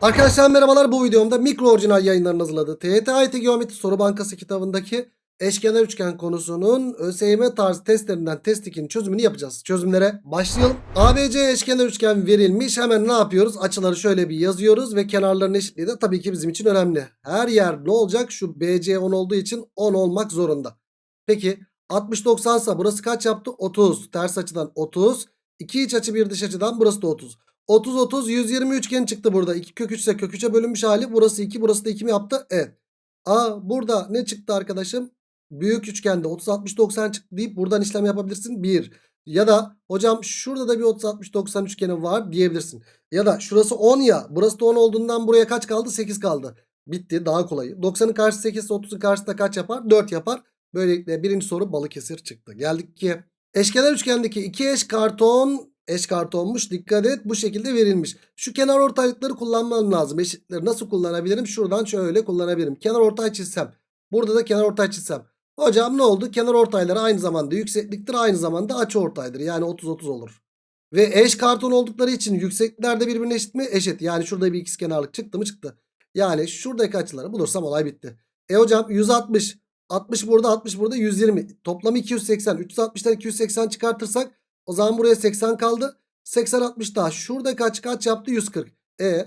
Arkadaşlar merhabalar bu videomda mikro orijinal yayınların hazırladığı TYT AYT Geometri Soru Bankası kitabındaki eşkenar üçgen konusunun ÖSYM tarzı testlerinden test 2'nin çözümünü yapacağız. Çözümlere başlayalım. ABC eşkenar üçgen verilmiş. Hemen ne yapıyoruz? Açıları şöyle bir yazıyoruz ve kenarların eşitliği de tabii ki bizim için önemli. Her yer ne olacak? Şu BC 10 olduğu için 10 olmak zorunda. Peki 60-90 ise burası kaç yaptı? 30. Ters açıdan 30. 2 iç açı bir dış açıdan burası da 30. 30 30 120 üçgen çıktı burada. 2 kök 3 ise kök 3'e bölünmüş hali. Burası 2 burası da 2 mi yaptı? Evet. Aa burada ne çıktı arkadaşım? Büyük üçgende 30 60 90 çıktı deyip buradan işlem yapabilirsin. 1. Ya da hocam şurada da bir 30 60 90 üçgeni var diyebilirsin. Ya da şurası 10 ya. Burası da 10 olduğundan buraya kaç kaldı? 8 kaldı. Bitti daha kolayı. 90'ın karşısı 8 ise 30'un karşısında kaç yapar? 4 yapar. Böylelikle birinci soru Balıkesir çıktı. Geldik ki eşkenar üçgendeki iki eş karton eş kartonmuş. Dikkat et bu şekilde verilmiş. Şu kenar ortaylıkları kullanmam lazım. Eşitleri nasıl kullanabilirim? Şuradan şöyle kullanabilirim. Kenar ortay çizsem. Burada da kenar ortay çizsem. Hocam ne oldu? Kenar ortayları aynı zamanda yüksekliktir. Aynı zamanda açı ortaydır. Yani 30-30 olur. Ve eş karton oldukları için yükseklikler de birbirine eşit mi? Eşit. Yani şurada bir ikizkenarlık çıktı mı? Çıktı. Yani şuradaki açıları bulursam olay bitti. E hocam 160. 60 burada 60 burada 120. Toplamı 280. 360'dan 280 çıkartırsak o zaman buraya 80 kaldı. 80 60 daha. Şurada kaç kaç yaptı? 140. E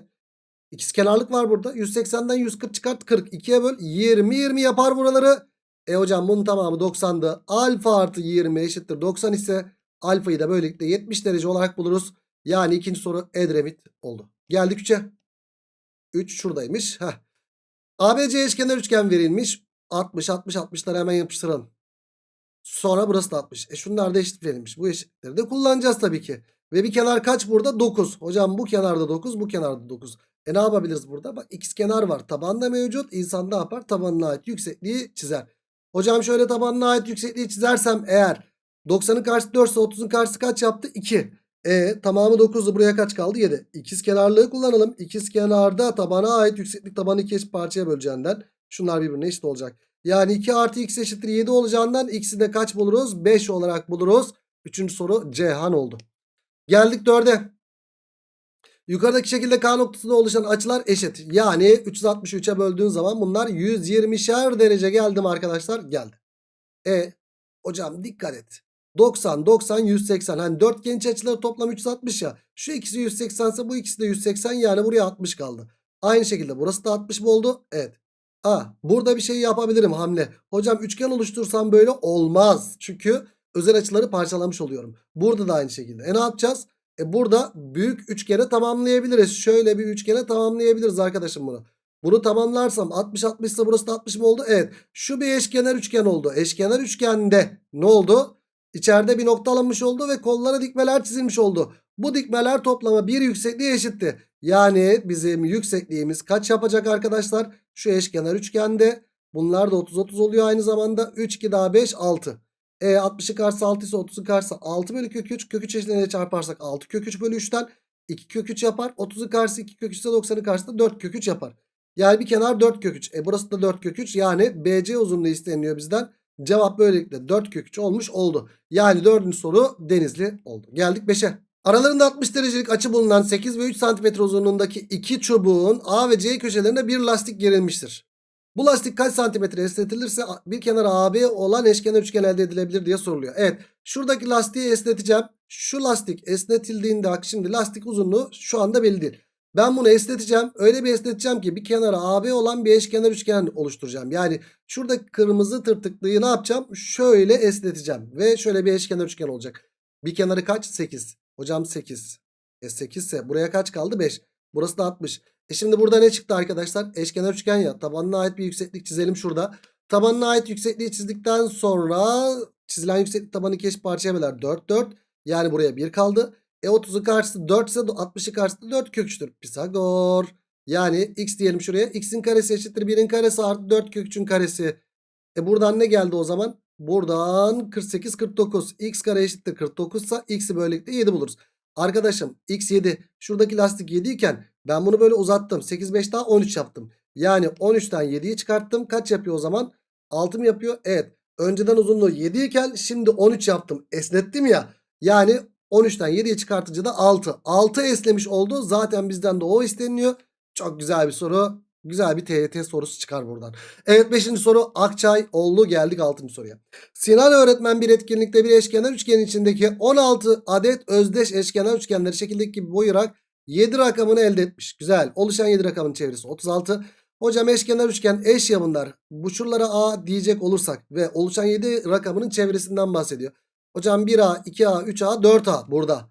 ikizkenarlık var burada. 180'den 140 çıkart 40. 2'ye böl 20 20 yapar buraları. E hocam bunun tamamı 90'dı. Alfa artı 20 eşittir 90 ise alfayı da böylelikle 70 derece olarak buluruz. Yani ikinci soru Edremit oldu. Geldik 3'e. 3 şuradaymış. Heh. ABC eşkenar üçgen verilmiş. 60 60 60'ları hemen yapıştıralım. Sonra burası da 60. E şunlar da eşit verilmiş. Bu eşitleri de kullanacağız tabii ki. Ve bir kenar kaç burada? 9. Hocam bu kenarda 9 bu kenarda 9. E ne yapabiliriz burada? Bak x kenar var. Taban da mevcut. İnsan ne yapar? Tabanına ait yüksekliği çizer. Hocam şöyle tabanına ait yüksekliği çizersem eğer 90'ın karşısı 4 ise 30'un karşısı kaç yaptı? 2. E tamamı 9'du. Buraya kaç kaldı? 7. İkiz kenarlığı kullanalım. İkiz kenarda tabana ait yükseklik tabanı iki eşit parçaya böleceğinden şunlar birbirine eşit olacak. Yani 2 artı x eşittir 7 olacağından x'i de kaç buluruz? 5 olarak buluruz. Üçüncü soru Cihan oldu. Geldik 4'e. Yukarıdaki şekilde K noktasında oluşan açılar eşit. Yani 363'e böldüğün zaman bunlar 120'şer derece geldim arkadaşlar. Geldi. E hocam dikkat et. 90, 90, 180. Hani dörtgen iç açıları toplam 360 ya. Şu ikisi 180 ise bu ikisi de 180 yani buraya 60 kaldı. Aynı şekilde burası da 60 mı oldu? Evet. A. Burada bir şey yapabilirim hamle. Hocam üçgen oluştursam böyle olmaz. Çünkü özel açıları parçalamış oluyorum. Burada da aynı şekilde. E ne yapacağız? E burada büyük üçgene tamamlayabiliriz. Şöyle bir üçgene tamamlayabiliriz arkadaşım bunu. Bunu tamamlarsam 60 60 ise burası da 60 mı oldu? Evet. Şu bir eşkenar üçgen oldu. Eşkenar üçgende ne oldu? İçeride bir nokta alınmış oldu ve kollara dikmeler çizilmiş oldu. Bu dikmeler toplama bir yüksekliğe eşitti. Yani bizim yüksekliğimiz kaç yapacak arkadaşlar? Şu eşkenar üçgende. Bunlar da 30-30 oluyor aynı zamanda. 3, 2 daha 5, 6. E 60'ın karşısı 6 ise 30'un karşısı 6 bölü kök 3. Kök 3 eşitliğine çarparsak 6 kök 3 bölü 3'ten 2 kök 3 yapar. 30'un karşısı 2 kök 3 ise 90'ın karşısında 4 kök 3 yapar. Yani bir kenar 4 kök 3. E burası da 4 kök 3. Yani BC uzunluğu isteniyor bizden. Cevap böylelikle 4 kök 3 olmuş oldu. Yani dördüncü soru Denizli oldu. Geldik 5'e. Aralarında 60 derecelik açı bulunan 8 ve 3 cm uzunluğundaki iki çubuğun A ve C köşelerine bir lastik gerilmiştir. Bu lastik kaç santimetre esnetilirse bir kenara AB olan eşkenar üçgen elde edilebilir diye soruluyor. Evet şuradaki lastiği esneteceğim. Şu lastik esnetildiğinde bak şimdi lastik uzunluğu şu anda belli değil. Ben bunu esneteceğim. Öyle bir esneteceğim ki bir kenara AB olan bir eşkenar üçgen oluşturacağım. Yani şuradaki kırmızı tırtıklıyı ne yapacağım? Şöyle esneteceğim. Ve şöyle bir eşkenar üçgen olacak. Bir kenarı kaç? 8. Hocam 8. E 8 ise buraya kaç kaldı? 5. Burası da 60. E şimdi burada ne çıktı arkadaşlar? Eşkenar üçgen ya. Tabanına ait bir yükseklik çizelim şurada. Tabanına ait yüksekliği çizdikten sonra çizilen yükseklik tabanı iki eşit parçaya böler. 4 4. Yani buraya 1 kaldı. E 30'un karşısı 4 ise 60'ın karşısı 4 kök 3'tür. Pisagor. Yani x diyelim şuraya. x'in karesi eşittir 1'in karesi artı 4 kök 3'ün karesi. E buradan ne geldi o zaman? Buradan 48 49. x kare eşittir 49 ise x'i böylelikle 7 buluruz. Arkadaşım x 7. Şuradaki lastik 7 iken ben bunu böyle uzattım. 8 5 daha 13 yaptım. Yani 13'ten 7'yi çıkarttım. Kaç yapıyor o zaman? 6 mı yapıyor? Evet. Önceden uzunluğu 7 iken şimdi 13 yaptım. Esnettim ya. Yani 13'ten 7'ye çıkartınca da 6. 6 esnemiş oldu. Zaten bizden de o isteniyor. Çok güzel bir soru. Güzel bir TYT sorusu çıkar buradan. Evet 5. soru Akçay Oğlu geldik 6. soruya. Sinan öğretmen bir etkinlikte bir eşkenar üçgenin içindeki 16 adet özdeş eşkenar üçgenleri şekildeki gibi boyayarak 7 rakamını elde etmiş. Güzel. Oluşan 7 rakamın çevresi 36. Hocam eşkenar üçgen eş ya bunlar. Bu şuralara A diyecek olursak ve oluşan 7 rakamının çevresinden bahsediyor. Hocam 1A, 2A, 3A, 4A burada.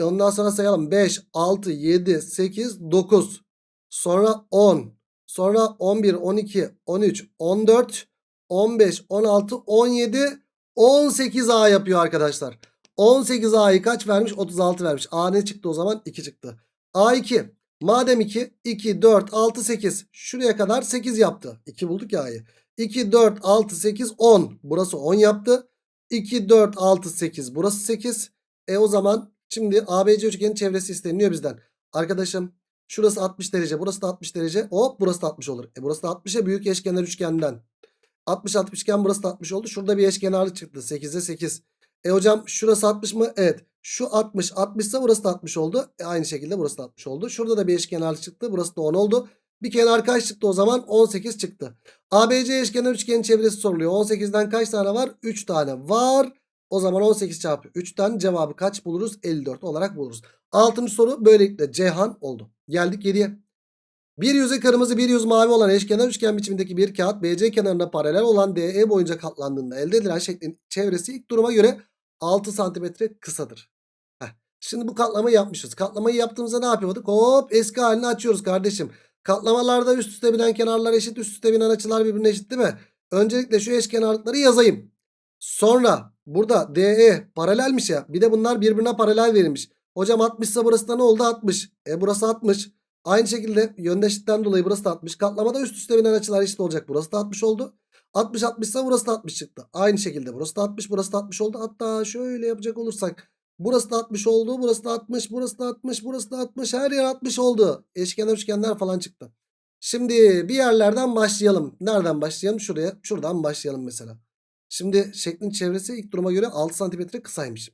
Ondan sonra sayalım. 5, 6, 7, 8, 9. Sonra 10. Sonra 11, 12, 13, 14, 15, 16, 17, 18A yapıyor arkadaşlar. 18A'yı kaç vermiş? 36 vermiş. A ne çıktı o zaman? 2 çıktı. A2. Madem 2, 2, 4, 6, 8. Şuraya kadar 8 yaptı. 2 bulduk ya A'yı. 2, 4, 6, 8, 10. Burası 10 yaptı. 2, 4, 6, 8. Burası 8. E o zaman şimdi ABC üçgenin çevresi isteniyor bizden. Arkadaşım şurası 60 derece. Burası da 60 derece. Hop burası da 60 olur. E burası da 60'a büyük eşkenar üçgenden. 60 60 iken burası da 60 oldu. Şurada bir eşkenarlık çıktı. 8'e 8. E hocam şurası 60 mı? Evet. Şu 60 60 ise burası da 60 oldu. E aynı şekilde burası da 60 oldu. Şurada da bir eşkenarlık çıktı. Burası da 10 oldu. Bir kenar kaç çıktı o zaman? 18 çıktı. ABC eşkenar üçgenin çevresi soruluyor. 18'den kaç tane var? 3 tane var. O zaman 18 çarpı 3'ten cevabı kaç buluruz? 54 olarak buluruz. Altıncı soru böylelikle Ceyhan oldu. Geldik 7'ye. Bir yüzü kırmızı bir yüz mavi olan eşkenar üçgen biçimindeki bir kağıt BC kenarına paralel olan DE boyunca katlandığında elde edilen şeklin çevresi ilk duruma göre 6 santimetre kısadır. Heh. Şimdi bu katlamayı yapmışız. Katlamayı yaptığımızda ne yapıyorduk? Hop eski halini açıyoruz kardeşim. Katlamalarda üst üste binen kenarlar eşit üst üste binen açılar birbirine eşit değil mi? Öncelikle şu eşkenarlıkları yazayım. Sonra burada DE paralelmiş ya. Bir de bunlar birbirine paralel verilmiş. Hocam 60 ise burası da ne oldu? 60. E burası 60. Aynı şekilde yöndeşlikten dolayı burası da 60. Katlamada üst üste binen açılar eşit olacak. Burası da 60 oldu. 60 60 ise burası da 60 çıktı. Aynı şekilde burası da 60 burası da 60 oldu. Hatta şöyle yapacak olursak burası da 60 oldu. Burası da 60 burası da 60 burası da 60 her yer 60 oldu. Eşkenar üçgenler falan çıktı. Şimdi bir yerlerden başlayalım. Nereden başlayalım? Şuraya şuradan başlayalım mesela. Şimdi şeklin çevresi ilk duruma göre 6 santimetre kısaymış.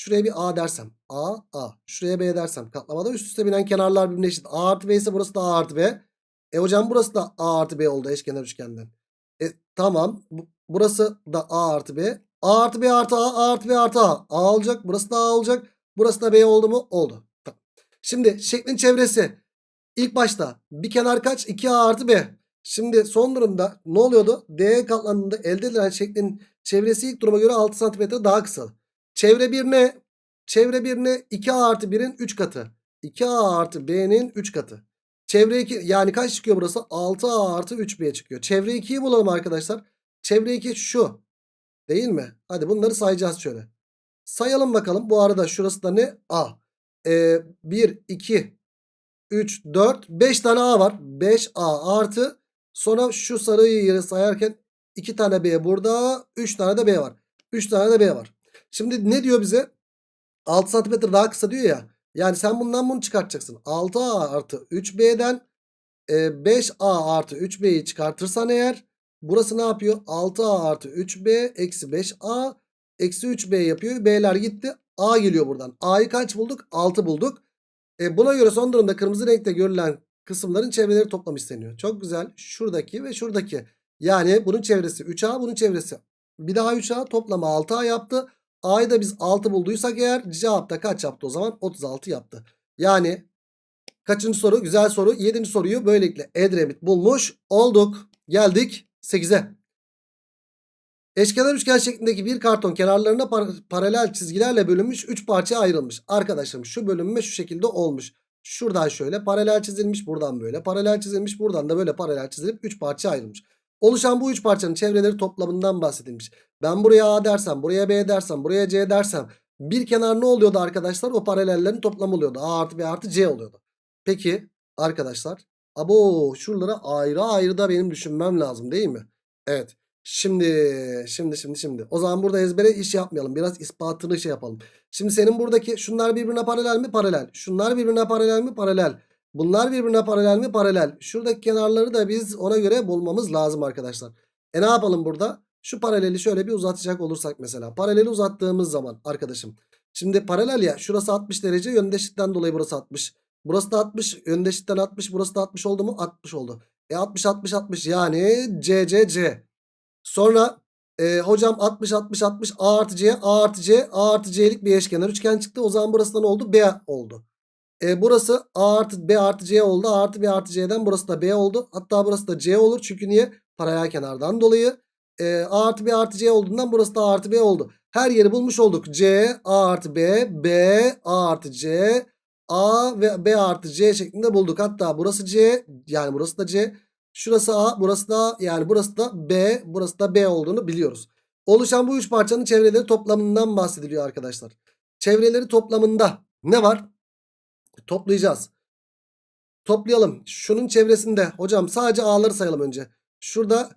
Şuraya bir A dersem. A, A. Şuraya B dersem. Katlamada üst üste binen kenarlar birbirine eşit. A artı B ise burası da A artı B. E hocam burası da A artı B oldu eşkenar üçgenden. E tamam. Bu- Burası da A artı B. A artı B artı A, A artı B artı A. A olacak. Burası da A olacak. Burası da B oldu mu? Oldu. Şimdi şeklin çevresi. İlk başta bir kenar kaç? 2A artı B. Şimdi son durumda ne oluyordu? D katlandığında elde edilen şeklin çevresi ilk duruma göre 6 cm daha kısa. Çevre 1 ne? Çevre 1 ne? 2A artı 1'in 3 katı. 2A artı B'nin 3 katı. Çevre 2 yani kaç çıkıyor burası? 6A artı 3B çıkıyor. Çevre 2'yi bulalım arkadaşlar. Çevre 2 şu. Değil mi? Hadi bunları sayacağız şöyle. Sayalım bakalım. Bu arada şurası da ne? A. Ee, 1, 2, 3, 4, 5 tane A var. 5A artı sonra şu sarıyı sayarken 2 tane B burada. 3 tane de B var. 3 tane de B var. Şimdi ne diyor bize? 6 santimetre daha kısa diyor ya. Yani sen bundan bunu çıkartacaksın. 6A artı 3B'den e, 5A artı 3B'yi çıkartırsan eğer burası ne yapıyor? 6A artı 3B eksi 5A eksi 3B yapıyor. B'ler gitti. A geliyor buradan. A'yı kaç bulduk? 6 bulduk. E, buna göre son durumda kırmızı renkte görülen kısımların çevreleri toplam isteniyor. Çok güzel. Şuradaki ve şuradaki. Yani bunun çevresi 3A bunun çevresi. Bir daha 3A toplamı 6A yaptı. A'yı da biz 6 bulduysak eğer cevapta kaç yaptı o zaman? 36 yaptı. Yani kaçıncı soru? Güzel soru. 7. soruyu böylelikle Edremit bulmuş olduk. Geldik 8'e. Eşkenar üçgen şeklindeki bir karton kenarlarına par- paralel çizgilerle bölünmüş 3 parçaya ayrılmış. Arkadaşlarım şu bölünme şu şekilde olmuş. Şuradan şöyle paralel çizilmiş buradan böyle paralel çizilmiş buradan da böyle paralel çizilip 3 parçaya ayrılmış. Oluşan bu 3 parçanın çevreleri toplamından bahsedilmiş. Ben buraya A dersem buraya B dersem buraya C dersem bir kenar ne oluyordu arkadaşlar? O paralellerin toplamı oluyordu. A artı B artı C oluyordu. Peki arkadaşlar abo şuralara ayrı ayrı da benim düşünmem lazım değil mi? Evet. Şimdi şimdi şimdi şimdi. O zaman burada ezbere iş yapmayalım. Biraz ispatını şey yapalım. Şimdi senin buradaki şunlar birbirine paralel mi? Paralel. Şunlar birbirine paralel mi? Paralel. Bunlar birbirine paralel mi? Paralel. Şuradaki kenarları da biz ona göre bulmamız lazım arkadaşlar. E ne yapalım burada? Şu paraleli şöyle bir uzatacak olursak mesela. Paraleli uzattığımız zaman arkadaşım. Şimdi paralel ya şurası 60 derece yöndeşlikten dolayı burası 60. Burası da 60. Önde eşitten 60. Burası da 60 oldu mu? 60 oldu. E 60 60 60 yani C C C. Sonra e, hocam 60 60 60 A artı C A artı C A artı C'lik bir eşkenar üçgen çıktı. O zaman burası da ne oldu? B oldu. E, burası A artı B artı C oldu. A artı B artı C'den burası da B oldu. Hatta burası da C olur. Çünkü niye? Paralel kenardan dolayı. E, A artı B artı C olduğundan burası da A artı B oldu. Her yeri bulmuş olduk. C, A artı B, B, A artı C, A ve B artı C şeklinde bulduk. Hatta burası C yani burası da C. Şurası A burası da yani burası da B burası da B olduğunu biliyoruz. Oluşan bu üç parçanın çevreleri toplamından bahsediliyor arkadaşlar. Çevreleri toplamında ne var? Toplayacağız. Toplayalım. Şunun çevresinde hocam sadece A'ları sayalım önce. Şurada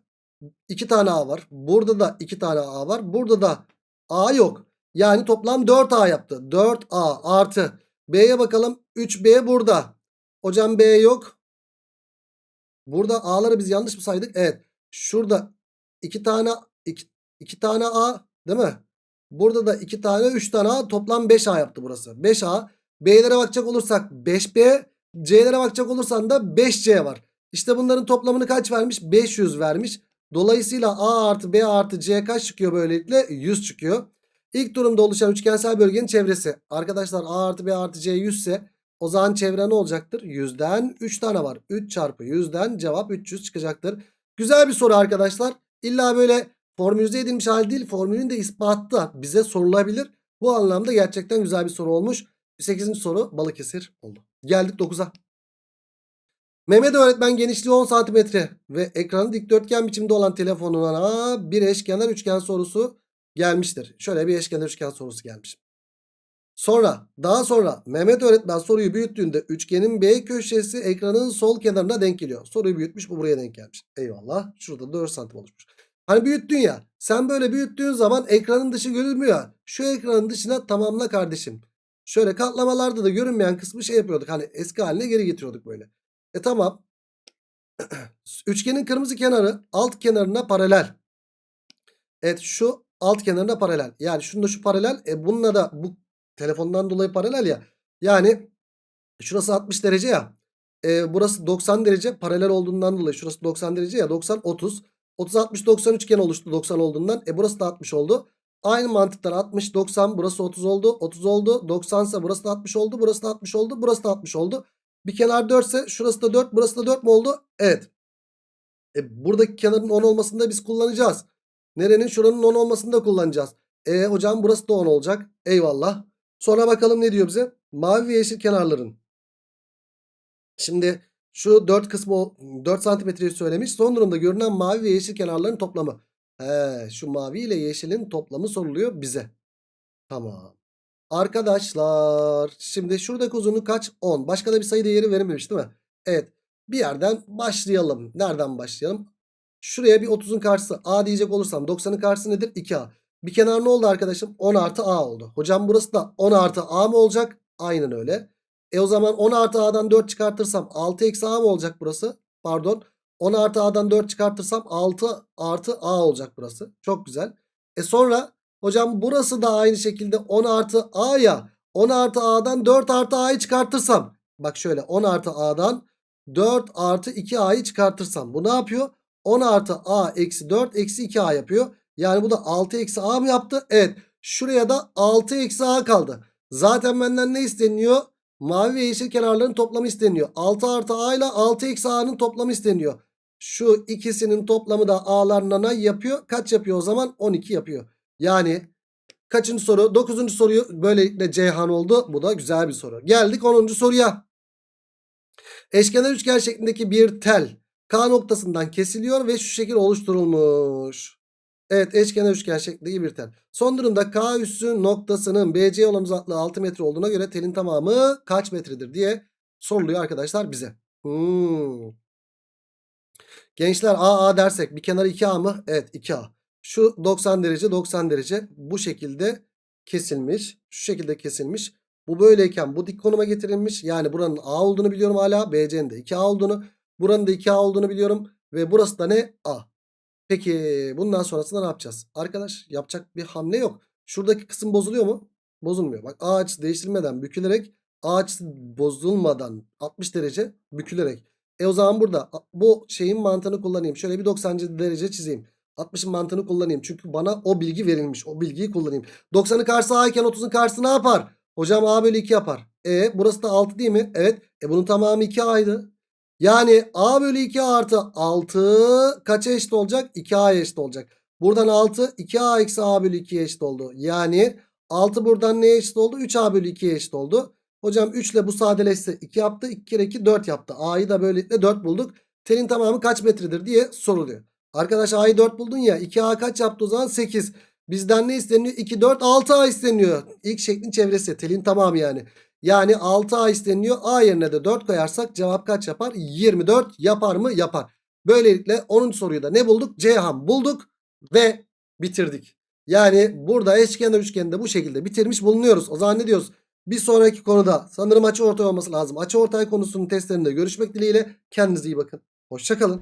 iki tane A var. Burada da iki tane A var. Burada da A yok. Yani toplam 4A yaptı. 4A artı B'ye bakalım. 3B burada. Hocam B yok. Burada A'ları biz yanlış mı saydık? Evet. Şurada iki tane iki, iki tane A değil mi? Burada da iki tane 3 tane A toplam 5A yaptı burası. 5A. B'lere bakacak olursak 5B. C'lere bakacak olursan da 5C var. İşte bunların toplamını kaç vermiş? 500 vermiş. Dolayısıyla A artı B artı C kaç çıkıyor böylelikle? 100 çıkıyor. İlk durumda oluşan üçgensel bölgenin çevresi. Arkadaşlar A artı B artı C 100 ise o zaman çevre ne olacaktır? 100'den 3 tane var. 3 çarpı 100'den cevap 300 çıkacaktır. Güzel bir soru arkadaşlar. İlla böyle formülize edilmiş hal değil. Formülün de ispatı da bize sorulabilir. Bu anlamda gerçekten güzel bir soru olmuş. 8. soru Balıkesir oldu. Geldik 9'a. Mehmet öğretmen genişliği 10 cm ve ekranı dikdörtgen biçimde olan telefonuna bir eşkenar üçgen sorusu gelmiştir. Şöyle bir eşkenar üçgen sorusu gelmiş. Sonra daha sonra Mehmet öğretmen soruyu büyüttüğünde üçgenin B köşesi ekranın sol kenarına denk geliyor. Soruyu büyütmüş bu buraya denk gelmiş. Eyvallah. Şurada 4 santim oluşmuş. Hani büyüttün ya. Sen böyle büyüttüğün zaman ekranın dışı görülmüyor. Şu ekranın dışına tamamla kardeşim. Şöyle katlamalarda da görünmeyen kısmı şey yapıyorduk. Hani eski haline geri getiriyorduk böyle. E tamam. Üçgenin kırmızı kenarı alt kenarına paralel. Evet şu alt kenarına paralel. Yani şunda şu paralel. E bununla da bu telefondan dolayı paralel ya. Yani şurası 60 derece ya. E, burası 90 derece paralel olduğundan dolayı şurası 90 derece ya 90 30. 30 60 90 üçgen oluştu 90 olduğundan. E burası da 60 oldu. Aynı mantıktan 60 90 burası 30 oldu. 30 oldu. 90 ise burası da 60 oldu. Burası da 60 oldu. Burası da 60 oldu. Bir kenar 4 ise şurası da 4 burası da 4 mu oldu? Evet. E, buradaki kenarın 10 olmasını da biz kullanacağız. Nerenin? Şuranın 10 olmasını da kullanacağız. E hocam burası da 10 olacak. Eyvallah. Sonra bakalım ne diyor bize? Mavi ve yeşil kenarların. Şimdi şu 4 kısmı 4 santimetreyi söylemiş. Son durumda görünen mavi ve yeşil kenarların toplamı. He, şu mavi ile yeşilin toplamı soruluyor bize. Tamam. Arkadaşlar şimdi şuradaki uzunluk kaç? 10. Başka da bir sayı değeri verilmemiş değil mi? Evet. Bir yerden başlayalım. Nereden başlayalım? Şuraya bir 30'un karşısı A diyecek olursam 90'ın karşısı nedir? 2A. Bir kenar ne oldu arkadaşım? 10 artı A oldu. Hocam burası da 10 artı A mı olacak? Aynen öyle. E o zaman 10 artı A'dan 4 çıkartırsam 6 eksi A mı olacak burası? Pardon. 10 artı A'dan 4 çıkartırsam 6 artı A olacak burası. Çok güzel. E sonra hocam burası da aynı şekilde 10 artı A ya. 10 artı A'dan 4 artı A'yı çıkartırsam. Bak şöyle 10 artı A'dan 4 artı 2A'yı çıkartırsam. Bu ne yapıyor? 10 artı A eksi 4 eksi 2A yapıyor. Yani bu da 6 eksi A mı yaptı? Evet. Şuraya da 6 eksi A kaldı. Zaten benden ne isteniyor? Mavi ve yeşil kenarların toplamı isteniyor. 6 artı A ile 6 eksi A'nın toplamı isteniyor. Şu ikisinin toplamı da A'larına yapıyor? Kaç yapıyor o zaman? 12 yapıyor. Yani kaçıncı soru? 9. soruyu böylelikle Ceyhan oldu. Bu da güzel bir soru. Geldik 10. soruya. Eşkenar üçgen şeklindeki bir tel K noktasından kesiliyor ve şu şekil oluşturulmuş. Evet eşkenar üçgen şeklindeki bir tel. Son durumda K üssü noktasının BC olan uzaklığı 6 metre olduğuna göre telin tamamı kaç metredir diye soruluyor arkadaşlar bize. Hmm. Gençler AA dersek bir kenarı 2A mı? Evet 2A. Şu 90 derece 90 derece bu şekilde kesilmiş. Şu şekilde kesilmiş. Bu böyleyken bu dik konuma getirilmiş. Yani buranın A olduğunu biliyorum hala. BC'nin de 2A olduğunu. Buranın da 2A olduğunu biliyorum. Ve burası da ne? A. Peki bundan sonrasında ne yapacağız? Arkadaş yapacak bir hamle yok. Şuradaki kısım bozuluyor mu? Bozulmuyor. Bak A açısı değiştirmeden bükülerek A açısı bozulmadan 60 derece bükülerek. E o zaman burada bu şeyin mantığını kullanayım. Şöyle bir 90 derece çizeyim. 60'ın mantığını kullanayım. Çünkü bana o bilgi verilmiş. O bilgiyi kullanayım. 90'ın karşısı A iken 30'un karşısı ne yapar? Hocam A bölü 2 yapar. E burası da 6 değil mi? Evet. E bunun tamamı 2A'ydı. Yani A bölü 2 artı 6 kaça eşit olacak? 2A'ya eşit olacak. Buradan 6 2A eksi A bölü 2'ye eşit oldu. Yani 6 buradan neye eşit oldu? 3A bölü 2'ye eşit oldu. Hocam 3 ile bu sadeleşse 2 yaptı. 2 kere 2 4 yaptı. A'yı da böylelikle 4 bulduk. Telin tamamı kaç metredir diye soruluyor. Arkadaş A'yı 4 buldun ya. 2A kaç yaptı o zaman? 8. Bizden ne isteniyor? 2, 4, 6A isteniyor. İlk şeklin çevresi. Telin tamamı yani. Yani 6A isteniyor. A yerine de 4 koyarsak cevap kaç yapar? 24 yapar mı? Yapar. Böylelikle 10. soruyu da ne bulduk? Ceyhan bulduk ve bitirdik. Yani burada eşkenar üçgende bu şekilde bitirmiş bulunuyoruz. O zaman ne diyoruz? Bir sonraki konuda sanırım açı ortay olması lazım. Açı ortay konusunun testlerinde görüşmek dileğiyle. Kendinize iyi bakın. Hoşçakalın.